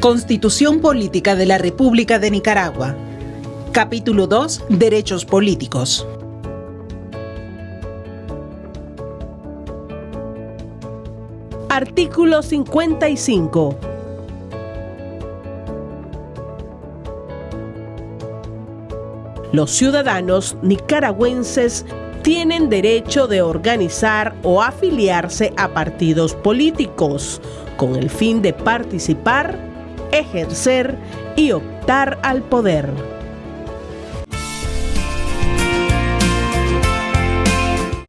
Constitución Política de la República de Nicaragua. Capítulo 2. Derechos políticos. Artículo 55. Los ciudadanos nicaragüenses tienen derecho de organizar o afiliarse a partidos políticos con el fin de participar, ejercer y optar al poder.